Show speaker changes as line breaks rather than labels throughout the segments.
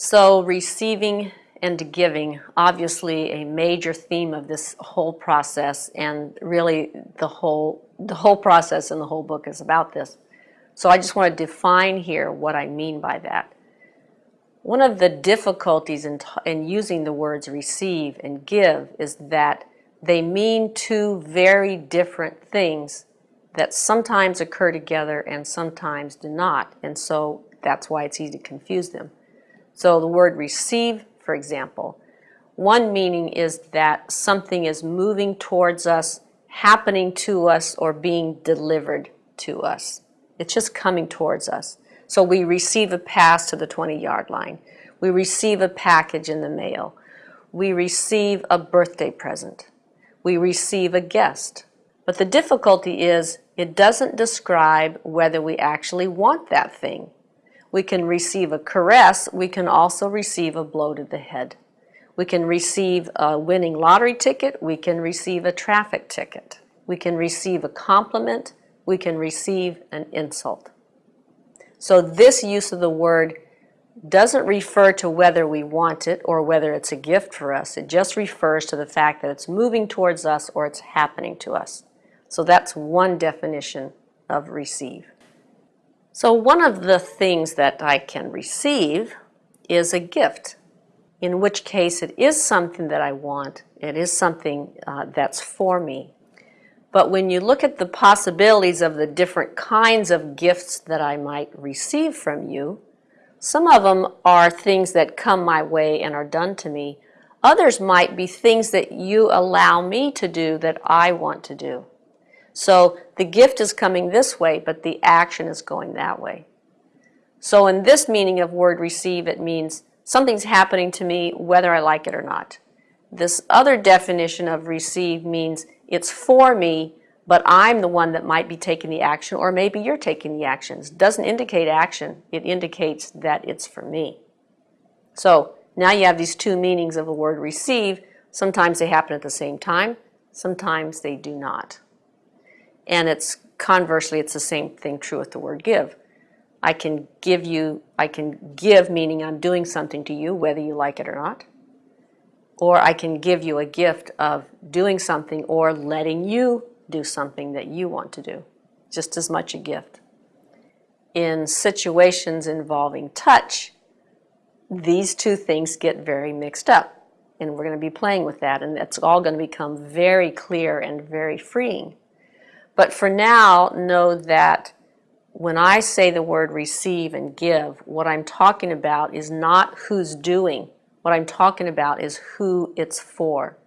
So receiving and giving, obviously a major theme of this whole process and really the whole, the whole process in the whole book is about this. So I just want to define here what I mean by that. One of the difficulties in, in using the words receive and give is that they mean two very different things that sometimes occur together and sometimes do not. And so that's why it's easy to confuse them. So the word receive, for example, one meaning is that something is moving towards us, happening to us, or being delivered to us. It's just coming towards us. So we receive a pass to the 20 yard line. We receive a package in the mail. We receive a birthday present. We receive a guest. But the difficulty is it doesn't describe whether we actually want that thing. We can receive a caress. We can also receive a blow to the head. We can receive a winning lottery ticket. We can receive a traffic ticket. We can receive a compliment. We can receive an insult. So this use of the word doesn't refer to whether we want it or whether it's a gift for us. It just refers to the fact that it's moving towards us or it's happening to us. So that's one definition of receive. So one of the things that I can receive is a gift, in which case it is something that I want. It is something uh, that's for me. But when you look at the possibilities of the different kinds of gifts that I might receive from you, some of them are things that come my way and are done to me. Others might be things that you allow me to do that I want to do. So the gift is coming this way, but the action is going that way. So in this meaning of word receive, it means something's happening to me whether I like it or not. This other definition of receive means it's for me, but I'm the one that might be taking the action, or maybe you're taking the actions. Doesn't indicate action, it indicates that it's for me. So now you have these two meanings of the word receive. Sometimes they happen at the same time, sometimes they do not. And it's conversely, it's the same thing true with the word give. I can give you, I can give meaning I'm doing something to you, whether you like it or not. Or I can give you a gift of doing something or letting you do something that you want to do. Just as much a gift. In situations involving touch, these two things get very mixed up. And we're going to be playing with that, and it's all going to become very clear and very freeing. But for now, know that when I say the word receive and give, what I'm talking about is not who's doing. What I'm talking about is who it's for.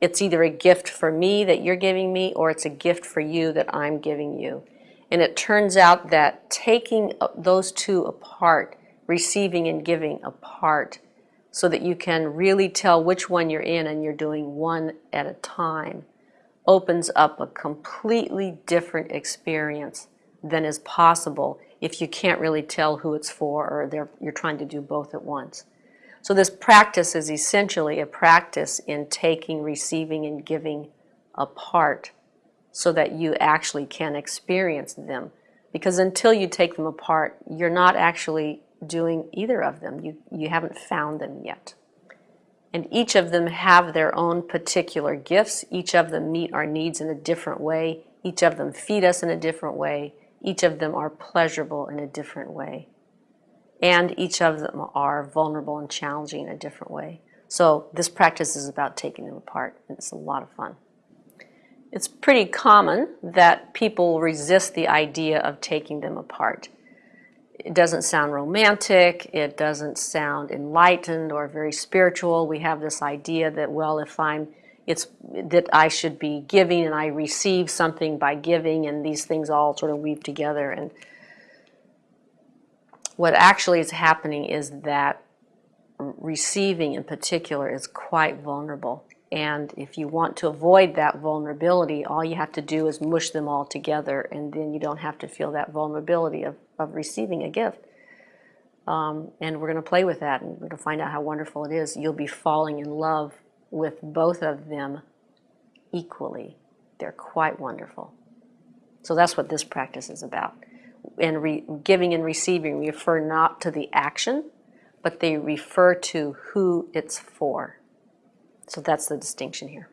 It's either a gift for me that you're giving me or it's a gift for you that I'm giving you. And it turns out that taking uh, those two apart, receiving and giving apart, so that you can really tell which one you're in and you're doing one at a time, opens up a completely different experience than is possible if you can't really tell who it's for or you're trying to do both at once. So this practice is essentially a practice in taking, receiving, and giving apart so that you actually can experience them. Because until you take them apart, you're not actually doing either of them. You, you haven't found them yet. And each of them have their own particular gifts. Each of them meet our needs in a different way. Each of them feed us in a different way. Each of them are pleasurable in a different way. And each of them are vulnerable and challenging in a different way. So this practice is about taking them apart, and it's a lot of fun. It's pretty common that people resist the idea of taking them apart it doesn't sound romantic, it doesn't sound enlightened or very spiritual. We have this idea that, well, if I'm, it's that I should be giving and I receive something by giving, and these things all sort of weave together. And what actually is happening is that receiving in particular is quite vulnerable. And if you want to avoid that vulnerability, all you have to do is mush them all together, and then you don't have to feel that vulnerability of, of receiving a gift. Um, and we're going to play with that, and we're going to find out how wonderful it is. You'll be falling in love with both of them equally. They're quite wonderful. So that's what this practice is about. And giving and receiving refer not to the action, but they refer to who it's for. So that's the distinction here.